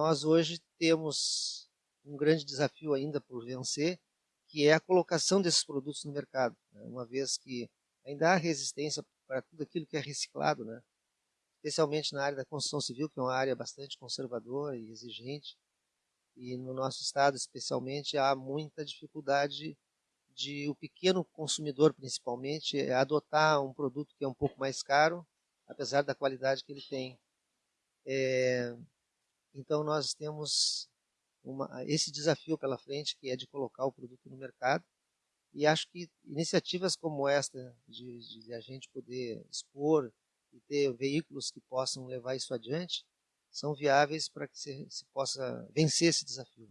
nós hoje temos um grande desafio ainda por vencer, que é a colocação desses produtos no mercado, né? uma vez que ainda há resistência para tudo aquilo que é reciclado, né? especialmente na área da construção civil, que é uma área bastante conservadora e exigente, e no nosso estado especialmente há muita dificuldade de o pequeno consumidor principalmente adotar um produto que é um pouco mais caro, apesar da qualidade que ele tem. É, então nós temos uma, esse desafio pela frente, que é de colocar o produto no mercado. E acho que iniciativas como esta, de, de a gente poder expor e ter veículos que possam levar isso adiante, são viáveis para que se, se possa vencer esse desafio.